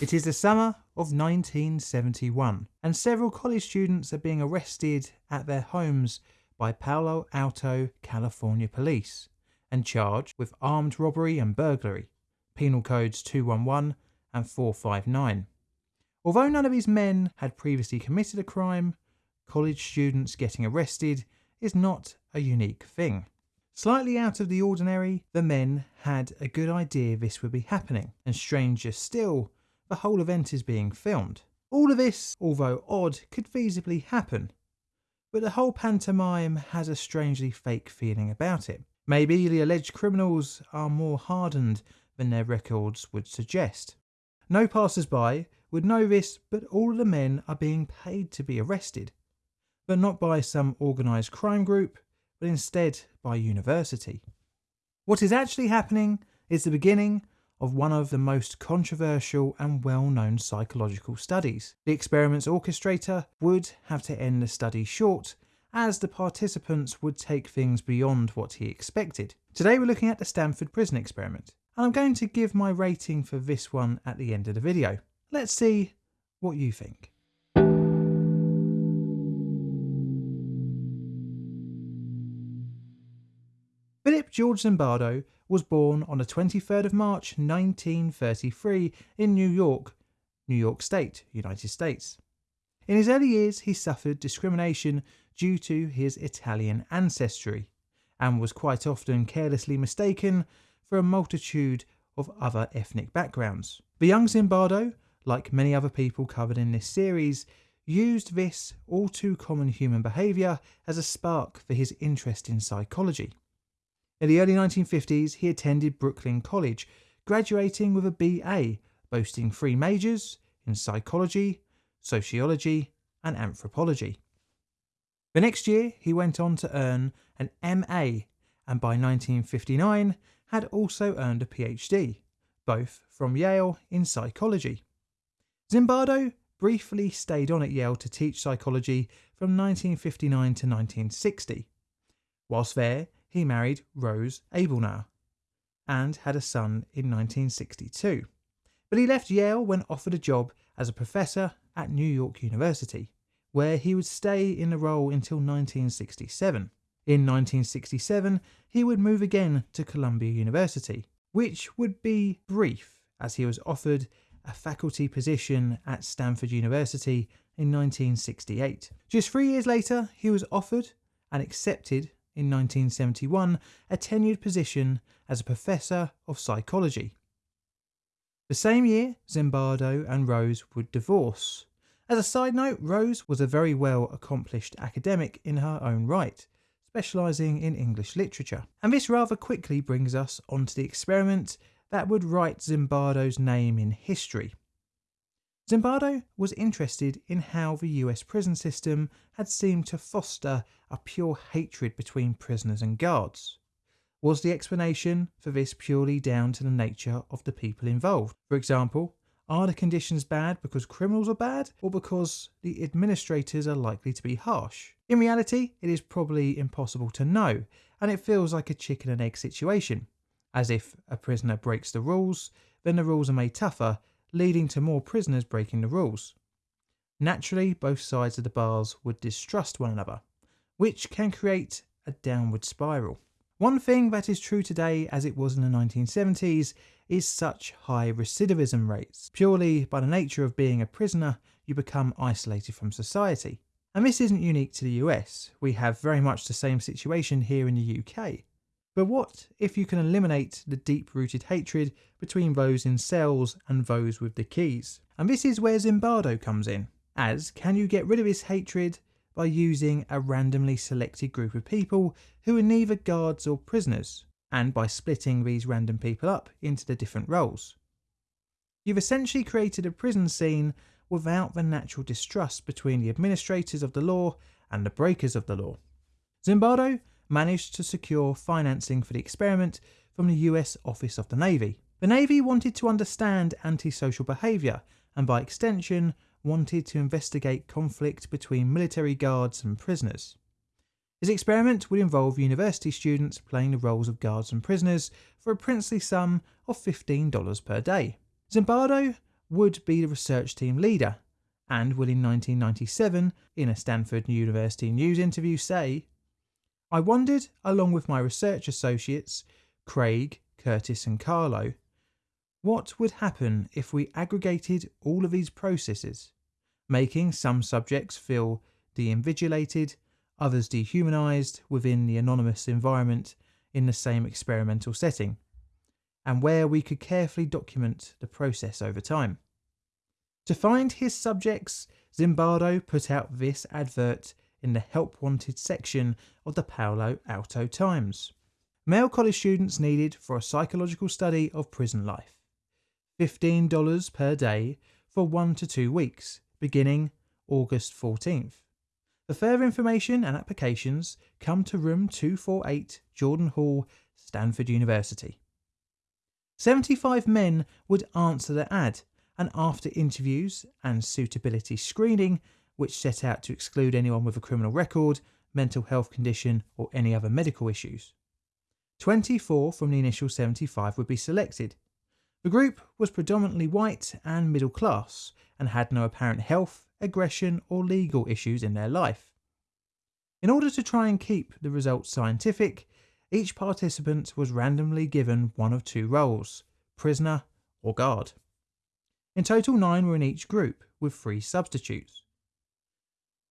It is the summer of 1971 and several college students are being arrested at their homes by Palo Alto, California police and charged with armed robbery and burglary, penal codes 211 and 459. Although none of these men had previously committed a crime, college students getting arrested is not a unique thing. Slightly out of the ordinary, the men had a good idea this would be happening, and stranger still, the whole event is being filmed. All of this, although odd, could feasibly happen, but the whole pantomime has a strangely fake feeling about it. Maybe the alleged criminals are more hardened than their records would suggest. No passers-by would know this, but all the men are being paid to be arrested, but not by some organised crime group, but instead by university. What is actually happening is the beginning of one of the most controversial and well-known psychological studies. The experiment's orchestrator would have to end the study short as the participants would take things beyond what he expected. Today we're looking at the Stanford Prison Experiment and I'm going to give my rating for this one at the end of the video. Let's see what you think. Philip George Zimbardo was born on the 23rd of March 1933 in New York, New York State, United States. In his early years he suffered discrimination due to his Italian ancestry and was quite often carelessly mistaken for a multitude of other ethnic backgrounds. The young Zimbardo, like many other people covered in this series, used this all too common human behaviour as a spark for his interest in psychology. In the early 1950s, he attended Brooklyn College, graduating with a BA, boasting three majors in psychology, sociology, and anthropology. The next year, he went on to earn an MA, and by 1959 had also earned a PhD, both from Yale in psychology. Zimbardo briefly stayed on at Yale to teach psychology from 1959 to 1960. Whilst there, he married Rose Abdelnour and had a son in 1962. But he left Yale when offered a job as a professor at New York University, where he would stay in the role until 1967. In 1967, he would move again to Columbia University, which would be brief as he was offered a faculty position at Stanford University in 1968. Just three years later, he was offered and accepted in 1971 a tenured position as a professor of psychology. The same year, Zimbardo and Rose would divorce. As a side note, Rose was a very well accomplished academic in her own right, specialising in English literature. And this rather quickly brings us onto the experiment that would write Zimbardo's name in history. Zimbardo was interested in how the US prison system had seemed to foster a pure hatred between prisoners and guards. Was the explanation for this purely down to the nature of the people involved? For example, are the conditions bad because criminals are bad or because the administrators are likely to be harsh? In reality, it is probably impossible to know, and it feels like a chicken and egg situation, as if a prisoner breaks the rules, then the rules are made tougher leading to more prisoners breaking the rules. Naturally, both sides of the bars would distrust one another, which can create a downward spiral. One thing that is true today as it was in the 1970s is such high recidivism rates. Purely by the nature of being a prisoner, you become isolated from society. And this isn't unique to the US, we have very much the same situation here in the UK. But what if you can eliminate the deep-rooted hatred between those in cells and those with the keys? And this is where Zimbardo comes in, as can you get rid of this hatred by using a randomly selected group of people who are neither guards or prisoners, and by splitting these random people up into the different roles. You've essentially created a prison scene without the natural distrust between the administrators of the law and the breakers of the law. Zimbardo managed to secure financing for the experiment from the US Office of the Navy. The Navy wanted to understand antisocial behaviour and by extension wanted to investigate conflict between military guards and prisoners. His experiment would involve university students playing the roles of guards and prisoners for a princely sum of $15 per day. Zimbardo would be the research team leader and would in 1997, in a Stanford University News interview, say, I wondered, along with my research associates, Craig, Curtis, and Carlo, what would happen if we aggregated all of these processes, making some subjects feel deindividuated, others dehumanized within the anonymous environment in the same experimental setting, and where we could carefully document the process over time. To find his subjects, Zimbardo put out this advert in the Help Wanted section of the Palo Alto Times. Male college students needed for a psychological study of prison life. $15 per day for one to two weeks, beginning August 14th. For further information and applications, come to room 248 Jordan Hall, Stanford University. 75 men would answer the ad and after interviews and suitability screening, which set out to exclude anyone with a criminal record, mental health condition, or any other medical issues. 24 from the initial 75 would be selected. The group was predominantly white and middle class and had no apparent health, aggression, or legal issues in their life. In order to try and keep the results scientific, each participant was randomly given one of two roles prisoner or guard. In total, nine were in each group, with three substitutes.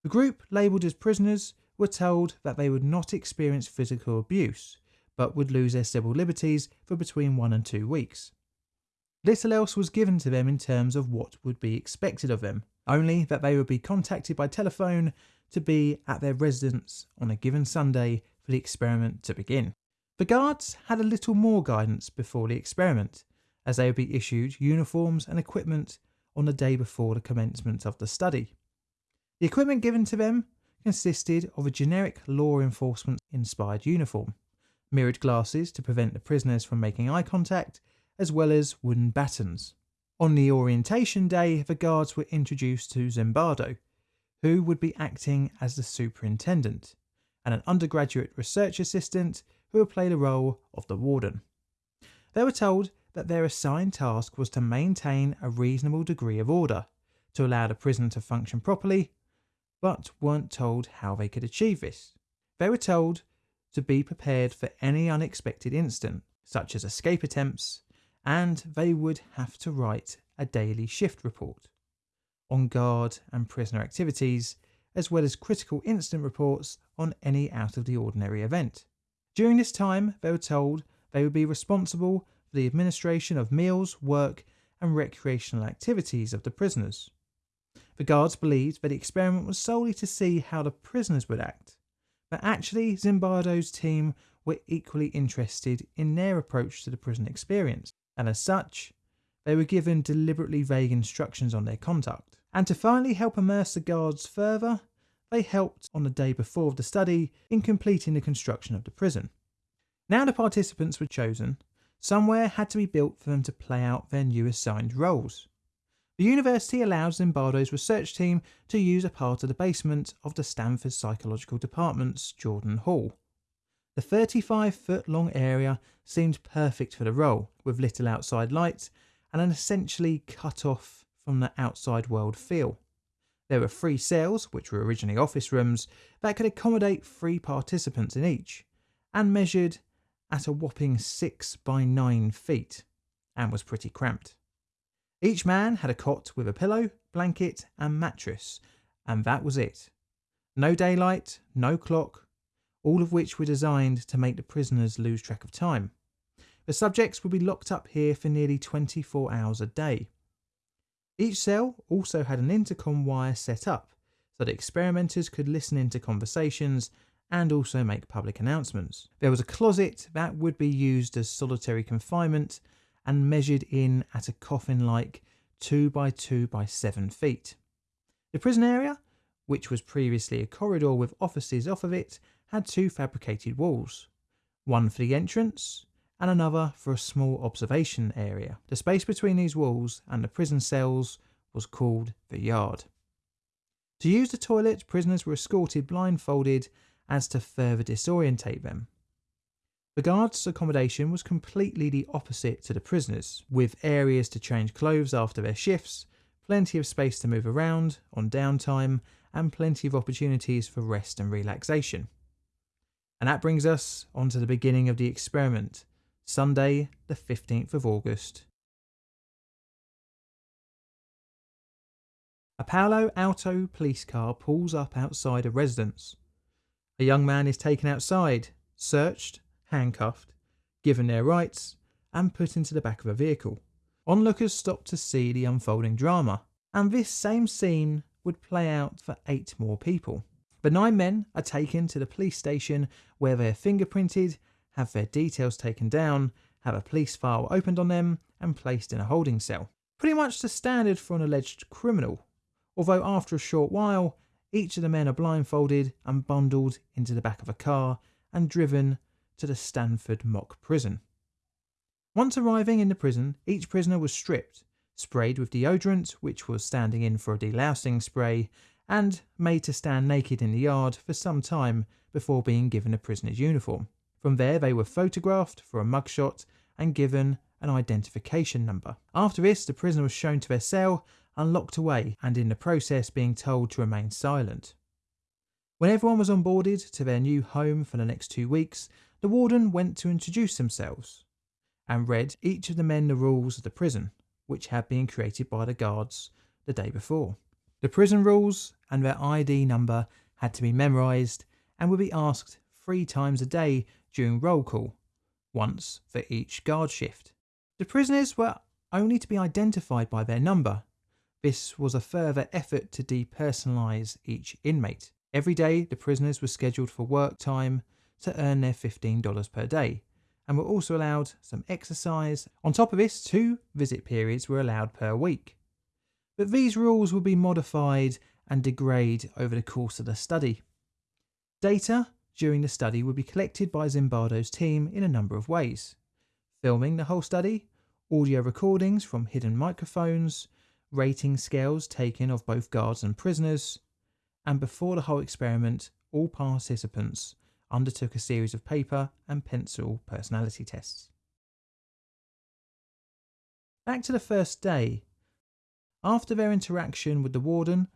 The group, labelled as prisoners, were told that they would not experience physical abuse, but would lose their civil liberties for between one and two weeks. Little else was given to them in terms of what would be expected of them, only that they would be contacted by telephone to be at their residence on a given Sunday for the experiment to begin. The guards had a little more guidance before the experiment, as they would be issued uniforms and equipment on the day before the commencement of the study. The equipment given to them consisted of a generic law enforcement inspired uniform, mirrored glasses to prevent the prisoners from making eye contact, as well as wooden batons. On the orientation day, the guards were introduced to Zimbardo, who would be acting as the superintendent, and an undergraduate research assistant who would play the role of the warden. They were told that their assigned task was to maintain a reasonable degree of order to allow the prison to function properly, but weren't told how they could achieve this. They were told to be prepared for any unexpected incident, such as escape attempts, and they would have to write a daily shift report on guard and prisoner activities, as well as critical incident reports on any out of the ordinary event. During this time, they were told they would be responsible for the administration of meals, work, and recreational activities of the prisoners. The guards believed that the experiment was solely to see how the prisoners would act, but actually Zimbardo's team were equally interested in their approach to the prison experience, and as such, they were given deliberately vague instructions on their conduct. And to finally help immerse the guards further, they helped on the day before the study in completing the construction of the prison. Now the participants were chosen, Somewhere had to be built for them to play out their new assigned roles. The university allowed Zimbardo's research team to use a part of the basement of the Stanford Psychological Department's Jordan Hall. The 35 foot long area seemed perfect for the role, with little outside light and an essentially cut off from the outside world feel. There were three cells, which were originally office rooms, that could accommodate three participants in each, and measured at a whopping 6 by 9 feet and was pretty cramped. Each man had a cot with a pillow, blanket, and mattress, and that was it. No daylight, no clock, all of which were designed to make the prisoners lose track of time. The subjects would be locked up here for nearly 24 hours a day. Each cell also had an intercom wire set up so that experimenters could listen into conversations and also make public announcements. There was a closet that would be used as solitary confinement and measured in at a coffin like 2 by 2 by 7 feet. The prison area, which was previously a corridor with offices off of it, had two fabricated walls, one for the entrance and another for a small observation area. The space between these walls and the prison cells was called the yard. To use the toilet, prisoners were escorted blindfolded as to further disorientate them. The guards' accommodation was completely the opposite to the prisoners, with areas to change clothes after their shifts, plenty of space to move around on downtime, and plenty of opportunities for rest and relaxation. And that brings us on to the beginning of the experiment, Sunday, the 15th of August. A Palo Alto police car pulls up outside a residence. A young man is taken outside, searched, handcuffed, given their rights, and put into the back of a vehicle. Onlookers stop to see the unfolding drama, and this same scene would play out for eight more people. The nine men are taken to the police station where they're fingerprinted, have their details taken down, have a police file opened on them, and placed in a holding cell. Pretty much the standard for an alleged criminal, although after a short while, each of the men are blindfolded and bundled into the back of a car and driven to the Stanford mock prison. Once arriving in the prison, each prisoner was stripped, sprayed with deodorant, which was standing in for a delousing spray, and made to stand naked in the yard for some time before being given a prisoner's uniform. From there, they were photographed for a mugshot and given an identification number. After this, the prisoner was shown to their cell and locked away, and in the process being told to remain silent. When everyone was onboarded to their new home for the next two weeks, the warden went to introduce themselves and read each of the men the rules of the prison, which had been created by the guards the day before. The prison rules and their ID number had to be memorised and would be asked three times a day during roll call, once for each guard shift. The prisoners were only to be identified by their number. This was a further effort to depersonalise each inmate. Every day, the prisoners were scheduled for work time to earn their $15 per day, and were also allowed some exercise. On top of this, two visit periods were allowed per week. But these rules would be modified and degrade over the course of the study. Data during the study would be collected by Zimbardo's team in a number of ways. Filming the whole study, audio recordings from hidden microphones, rating scales taken of both guards and prisoners, and before the whole experiment, all participants undertook a series of paper and pencil personality tests. Back to the first day. After their interaction with the warden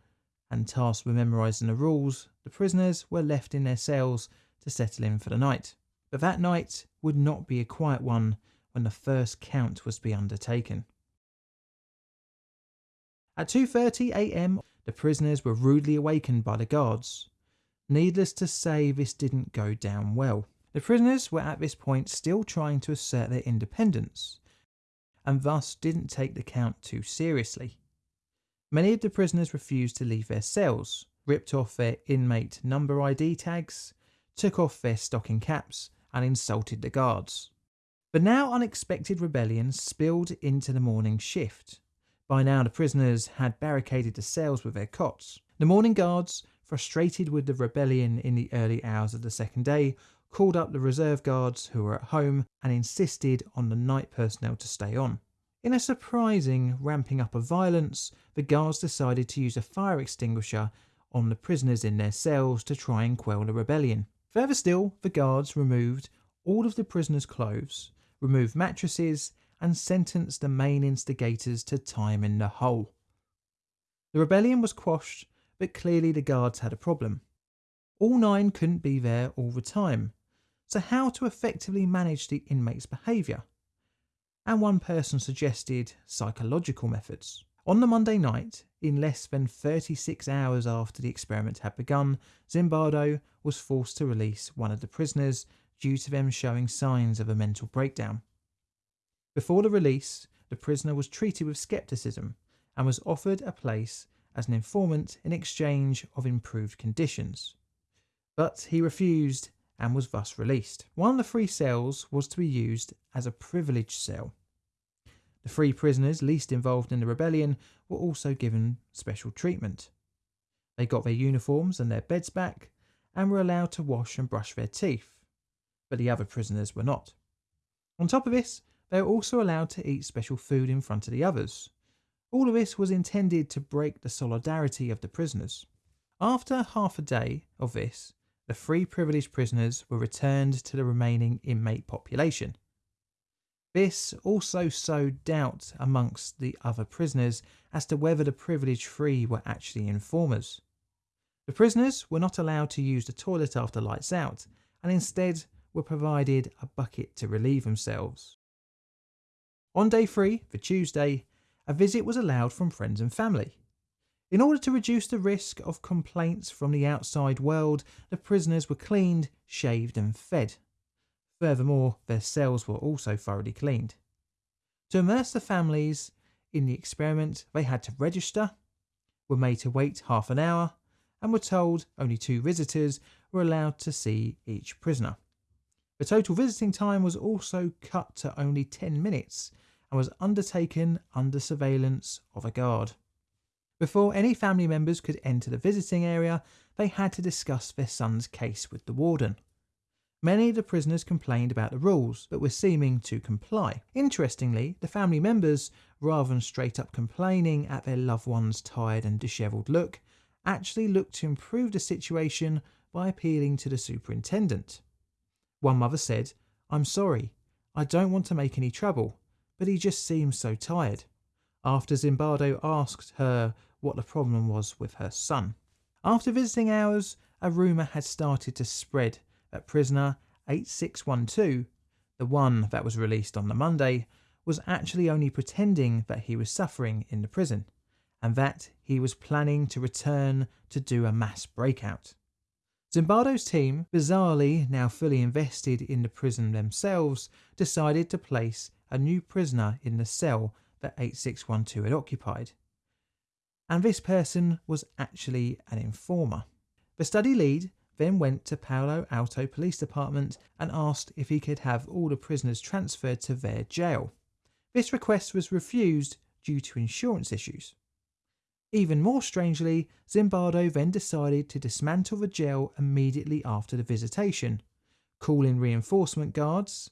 and tasked with memorising the rules, the prisoners were left in their cells to settle in for the night. But that night would not be a quiet one when the first count was to be undertaken. At 2:30 a.m., the prisoners were rudely awakened by the guards. Needless to say, this didn't go down well. The prisoners were at this point still trying to assert their independence, and thus didn't take the count too seriously. Many of the prisoners refused to leave their cells, ripped off their inmate number ID tags, took off their stocking caps, and insulted the guards. The now unexpected rebellion spilled into the morning shift. By now, the prisoners had barricaded the cells with their cots. The morning guards frustrated with the rebellion in the early hours of the second day, called up the reserve guards who were at home and insisted on the night personnel to stay on. In a surprising ramping up of violence, the guards decided to use a fire extinguisher on the prisoners in their cells to try and quell the rebellion. Further still, the guards removed all of the prisoners' clothes, removed mattresses, and sentenced the main instigators to time in the hole. The rebellion was quashed but clearly the guards had a problem. All nine couldn't be there all the time, so how to effectively manage the inmates' behaviour? And one person suggested psychological methods. On the Monday night, in less than 36 hours after the experiment had begun, Zimbardo was forced to release one of the prisoners due to them showing signs of a mental breakdown. Before the release, the prisoner was treated with skepticism and was offered a place as an informant in exchange of improved conditions. But he refused and was thus released. One of the three cells was to be used as a privileged cell. The three prisoners least involved in the rebellion were also given special treatment. They got their uniforms and their beds back and were allowed to wash and brush their teeth, but the other prisoners were not. On top of this, they were also allowed to eat special food in front of the others, all of this was intended to break the solidarity of the prisoners. After half a day of this, the three privileged prisoners were returned to the remaining inmate population. This also sowed doubt amongst the other prisoners as to whether the privileged three were actually informers. The prisoners were not allowed to use the toilet after lights out and instead were provided a bucket to relieve themselves. On day three, the Tuesday, a visit was allowed from friends and family. In order to reduce the risk of complaints from the outside world, the prisoners were cleaned, shaved, and fed. Furthermore, their cells were also thoroughly cleaned. To immerse the families in the experiment, they had to register, were made to wait half an hour, and were told only two visitors were allowed to see each prisoner. The total visiting time was also cut to only 10 minutes and was undertaken under surveillance of a guard. Before any family members could enter the visiting area, they had to discuss their son's case with the warden. Many of the prisoners complained about the rules, but were seeming to comply. Interestingly, the family members, rather than straight up complaining at their loved one's tired and dishevelled look, actually looked to improve the situation by appealing to the superintendent. One mother said, I'm sorry, I don't want to make any trouble, but he just seems so tired. After Zimbardo asked her what the problem was with her son. After visiting hours, a rumour had started to spread that prisoner 8612, the one that was released on the Monday, was actually only pretending that he was suffering in the prison, and that he was planning to return to do a mass breakout. Zimbardo's team, bizarrely now fully invested in the prison themselves, decided to place a new prisoner in the cell that 8612 had occupied and this person was actually an informer. The study lead then went to Palo Alto Police Department and asked if he could have all the prisoners transferred to their jail. This request was refused due to insurance issues. Even more strangely, Zimbardo then decided to dismantle the jail immediately after the visitation, call in reinforcement guards,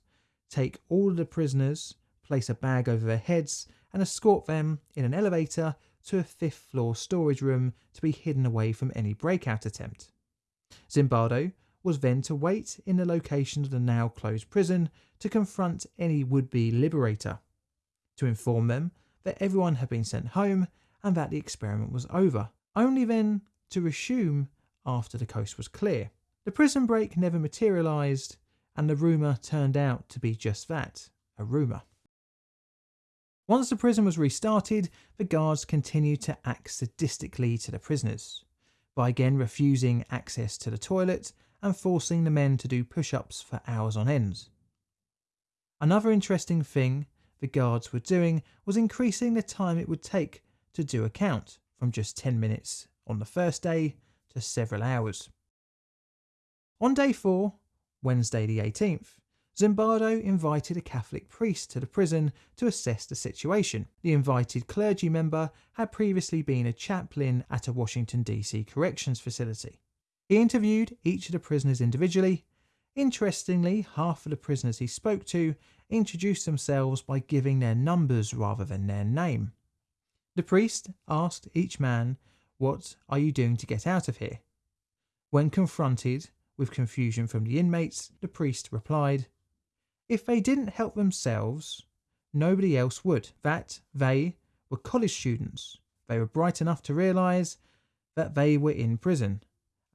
take all of the prisoners, place a bag over their heads, and escort them in an elevator to a fifth floor storage room to be hidden away from any breakout attempt. Zimbardo was then to wait in the location of the now closed prison to confront any would be liberator, to inform them that everyone had been sent home and that the experiment was over, only then to resume after the coast was clear. The prison break never materialised, and the rumour turned out to be just that a rumour. Once the prison was restarted, the guards continued to act sadistically to the prisoners, by again refusing access to the toilet and forcing the men to do push ups for hours on end. Another interesting thing the guards were doing was increasing the time it would take to do a count from just 10 minutes on the first day to several hours. On day 4, Wednesday the 18th, Zimbardo invited a Catholic priest to the prison to assess the situation. The invited clergy member had previously been a chaplain at a Washington, D.C. corrections facility. He interviewed each of the prisoners individually. Interestingly, half of the prisoners he spoke to introduced themselves by giving their numbers rather than their name. The priest asked each man, What are you doing to get out of here? When confronted with confusion from the inmates, the priest replied, if they didn't help themselves, nobody else would. That they were college students. They were bright enough to realise that they were in prison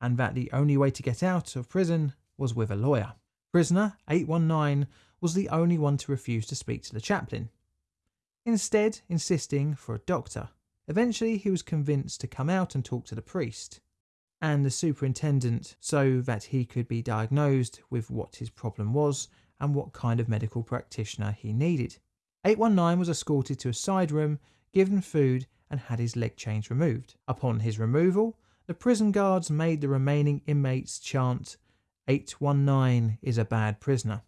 and that the only way to get out of prison was with a lawyer. Prisoner 819 was the only one to refuse to speak to the chaplain, instead, insisting for a doctor. Eventually, he was convinced to come out and talk to the priest and the superintendent so that he could be diagnosed with what his problem was and what kind of medical practitioner he needed. 819 was escorted to a side room, given food, and had his leg chains removed. Upon his removal, the prison guards made the remaining inmates chant, 819 is a bad prisoner.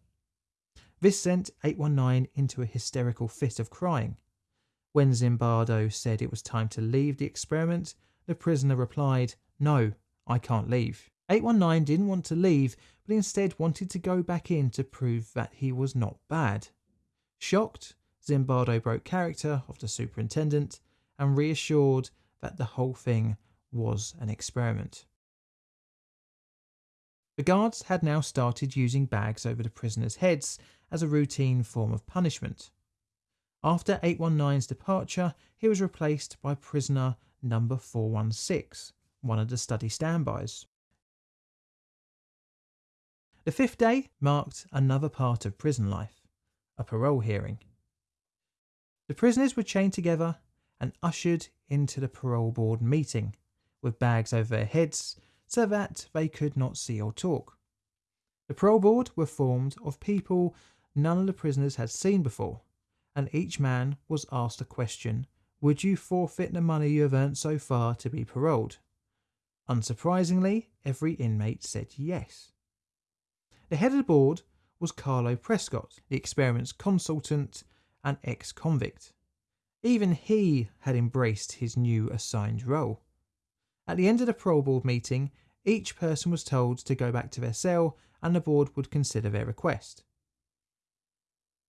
This sent 819 into a hysterical fit of crying. When Zimbardo said it was time to leave the experiment, the prisoner replied, No, I can't leave. 819 didn't want to leave, but instead wanted to go back in to prove that he was not bad. Shocked, Zimbardo broke character of the superintendent and reassured that the whole thing was an experiment. The guards had now started using bags over the prisoners' heads as a routine form of punishment. After 819's departure, he was replaced by prisoner number 416, one of the study standbys. The fifth day marked another part of prison life a parole hearing. The prisoners were chained together and ushered into the parole board meeting with bags over their heads so that they could not see or talk. The parole board were formed of people none of the prisoners had seen before, and each man was asked a question Would you forfeit the money you have earned so far to be paroled? Unsurprisingly, every inmate said yes. The head of the board was Carlo Prescott, the experiment's consultant and ex convict. Even he had embraced his new assigned role. At the end of the parole board meeting, each person was told to go back to their cell and the board would consider their request.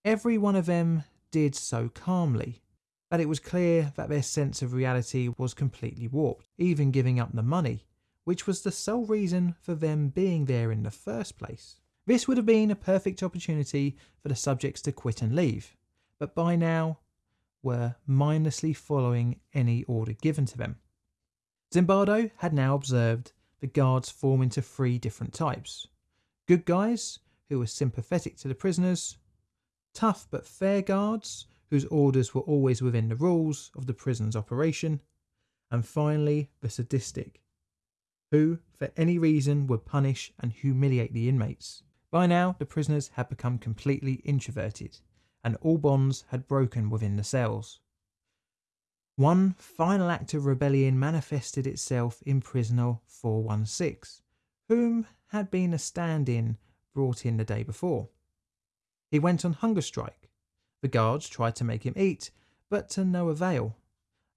Every one of them did so calmly, but it was clear that their sense of reality was completely warped, even giving up the money, which was the sole reason for them being there in the first place. This would have been a perfect opportunity for the subjects to quit and leave, but by now were mindlessly following any order given to them. Zimbardo had now observed the guards form into three different types good guys, who were sympathetic to the prisoners, tough but fair guards, whose orders were always within the rules of the prison's operation, and finally the sadistic, who, for any reason, would punish and humiliate the inmates. By now, the prisoners had become completely introverted, and all bonds had broken within the cells. One final act of rebellion manifested itself in prisoner 416, whom had been a stand in brought in the day before. He went on hunger strike. The guards tried to make him eat, but to no avail.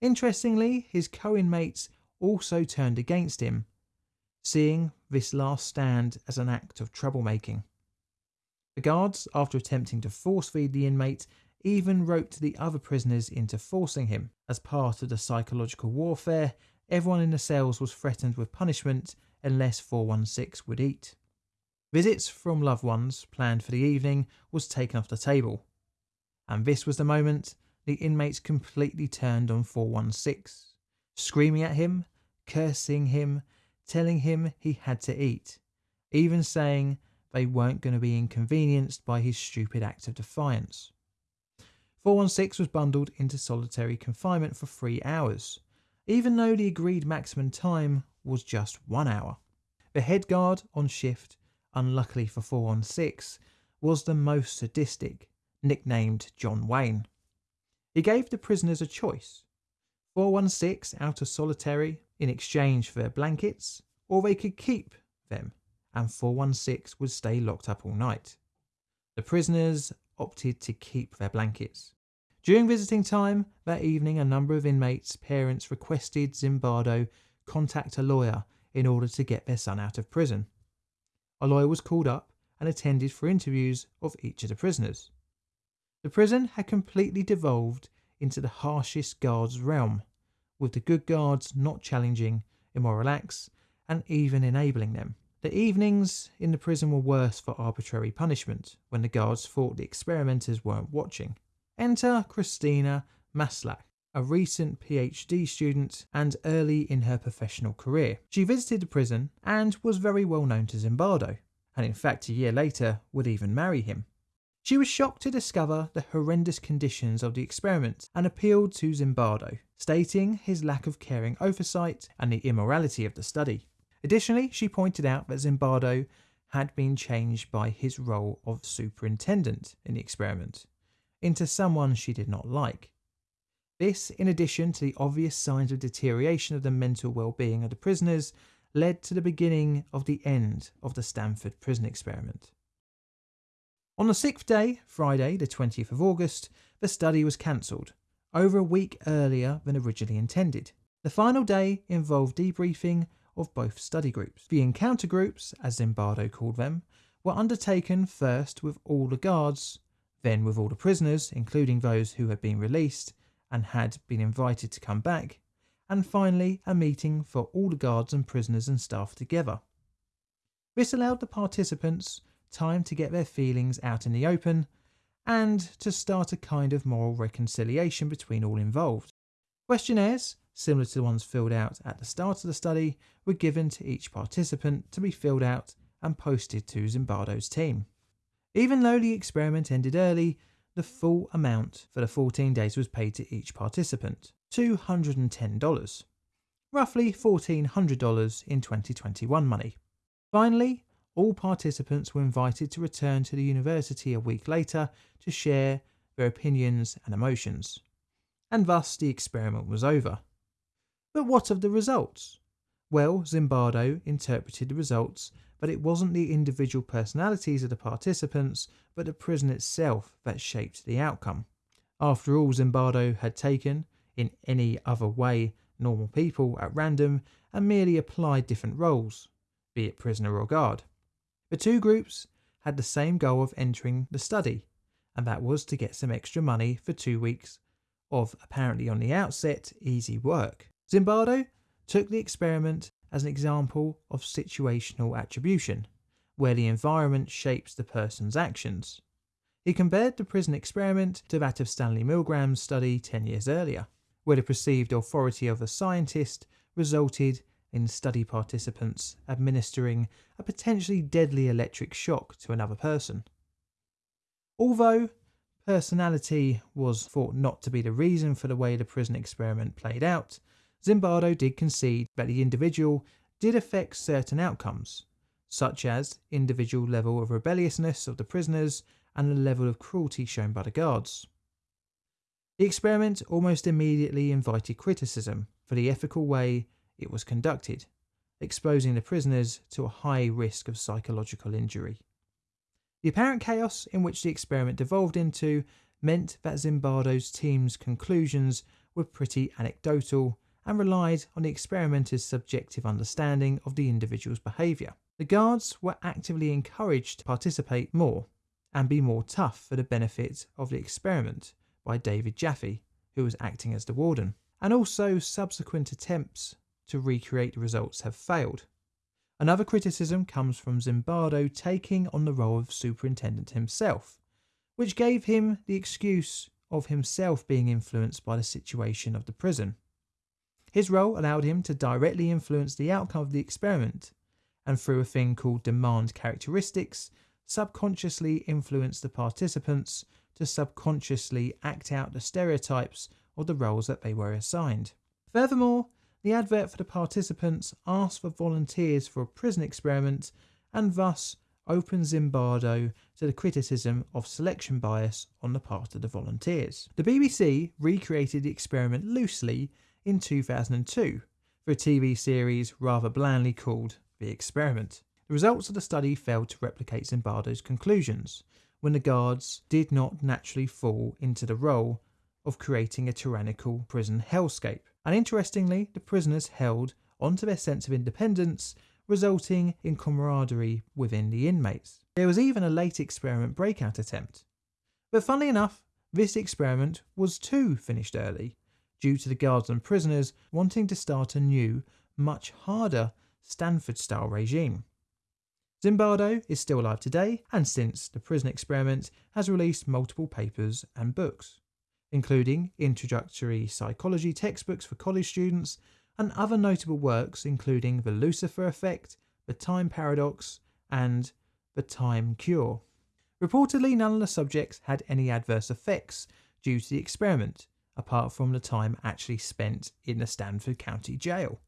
Interestingly, his co inmates also turned against him, seeing this last stand as an act of troublemaking. The guards, after attempting to force feed the inmate, even roped the other prisoners into forcing him. As part of the psychological warfare, everyone in the cells was threatened with punishment unless 416 would eat. Visits from loved ones planned for the evening was taken off the table. And this was the moment the inmates completely turned on 416, screaming at him, cursing him, telling him he had to eat, even saying they weren't going to be inconvenienced by his stupid act of defiance. 416 was bundled into solitary confinement for three hours, even though the agreed maximum time was just one hour. The head guard on shift, unluckily for 416, was the most sadistic, nicknamed John Wayne. He gave the prisoners a choice 416 out of solitary in exchange for their blankets, or they could keep them and 416 would stay locked up all night. The prisoners opted to keep their blankets. During visiting time that evening, a number of inmates' parents requested Zimbardo contact a lawyer in order to get their son out of prison. A lawyer was called up and attended for interviews of each of the prisoners. The prison had completely devolved into the harshest guards' realm, with the good guards not challenging immoral acts and even enabling them. The evenings in the prison were worse for arbitrary punishment when the guards thought the experimenters weren't watching. Enter Christina Maslach, a recent PhD student and early in her professional career. She visited the prison and was very well known to Zimbardo, and in fact, a year later would even marry him. She was shocked to discover the horrendous conditions of the experiment and appealed to Zimbardo, stating his lack of caring oversight and the immorality of the study. Additionally, she pointed out that Zimbardo had been changed by his role of superintendent in the experiment into someone she did not like. This, in addition to the obvious signs of deterioration of the mental well-being of the prisoners, led to the beginning of the end of the Stanford prison experiment. On the sixth day, Friday, the 20th of August, the study was cancelled, over a week earlier than originally intended. The final day involved debriefing of both study groups. The encounter groups, as Zimbardo called them, were undertaken first with all the guards, then with all the prisoners, including those who had been released, and had been invited to come back, and finally a meeting for all the guards and prisoners and staff together. This allowed the participants time to get their feelings out in the open and to start a kind of moral reconciliation between all involved. Questionnaires, similar to the ones filled out at the start of the study, were given to each participant to be filled out and posted to Zimbardo's team. Even though the experiment ended early, the full amount for the 14 days was paid to each participant $210, roughly $1,400 in 2021 money. Finally, all participants were invited to return to the university a week later to share their opinions and emotions. And thus the experiment was over. But what of the results? Well, Zimbardo interpreted the results, but it wasn't the individual personalities of the participants, but the prison itself that shaped the outcome. After all, Zimbardo had taken, in any other way, normal people at random and merely applied different roles, be it prisoner or guard. The two groups had the same goal of entering the study, and that was to get some extra money for two weeks of apparently on the outset easy work. Zimbardo took the experiment as an example of situational attribution, where the environment shapes the person's actions. He compared the prison experiment to that of Stanley Milgram's study 10 years earlier, where the perceived authority of a scientist resulted in study participants administering a potentially deadly electric shock to another person. Although personality was thought not to be the reason for the way the prison experiment played out, Zimbardo did concede that the individual did affect certain outcomes, such as individual level of rebelliousness of the prisoners and the level of cruelty shown by the guards. The experiment almost immediately invited criticism for the ethical way it was conducted, exposing the prisoners to a high risk of psychological injury. The apparent chaos in which the experiment devolved into meant that Zimbardo's team's conclusions were pretty anecdotal and relied on the experimenter's subjective understanding of the individual's behaviour. The guards were actively encouraged to participate more and be more tough for the benefit of the experiment by David Jaffe, who was acting as the warden, and also subsequent attempts to recreate the results have failed. Another criticism comes from Zimbardo taking on the role of superintendent himself, which gave him the excuse of himself being influenced by the situation of the prison. His role allowed him to directly influence the outcome of the experiment, and through a thing called demand characteristics, subconsciously influence the participants to subconsciously act out the stereotypes of the roles that they were assigned. Furthermore, the advert for the participants asked for volunteers for a prison experiment and thus opened Zimbardo to the criticism of selection bias on the part of the volunteers. The BBC recreated the experiment loosely in 2002 for a TV series rather blandly called The Experiment. The results of the study failed to replicate Zimbardo's conclusions when the guards did not naturally fall into the role of creating a tyrannical prison hellscape and interestingly, the prisoners held onto their sense of independence, resulting in camaraderie within the inmates. There was even a late experiment breakout attempt. But funnily enough, this experiment was too finished early, due to the guards and prisoners wanting to start a new, much harder Stanford style regime. Zimbardo is still alive today, and since the prison experiment has released multiple papers and books including introductory psychology textbooks for college students and other notable works including The Lucifer Effect, The Time Paradox, and The Time Cure. Reportedly, none of the subjects had any adverse effects due to the experiment, apart from the time actually spent in the Stanford County Jail.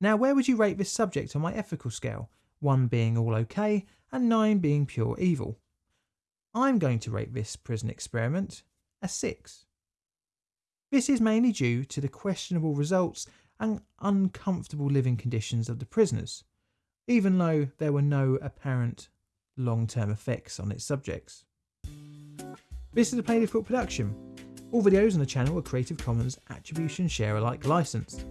Now, where would you rate this subject on my ethical scale? 1 being all okay and 9 being pure evil. I'm going to rate this prison experiment a 6. This is mainly due to the questionable results and uncomfortable living conditions of the prisoners, even though there were no apparent long term effects on its subjects. This is a Plain Difficult production. All videos on the channel are Creative Commons Attribution Share Alike licensed.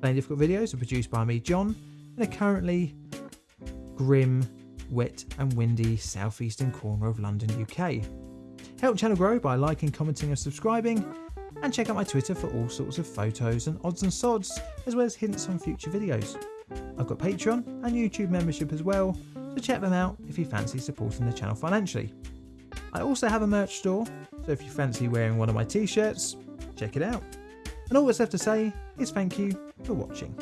Plain Difficult videos are produced by me, John, in a currently grim, wet, and windy southeastern corner of London, UK. Help channel grow by liking, commenting and subscribing, and check out my Twitter for all sorts of photos and odds and sods, as well as hints on future videos. I've got Patreon and YouTube membership as well, so check them out if you fancy supporting the channel financially. I also have a merch store, so if you fancy wearing one of my t-shirts, check it out. And all that's left to say is thank you for watching.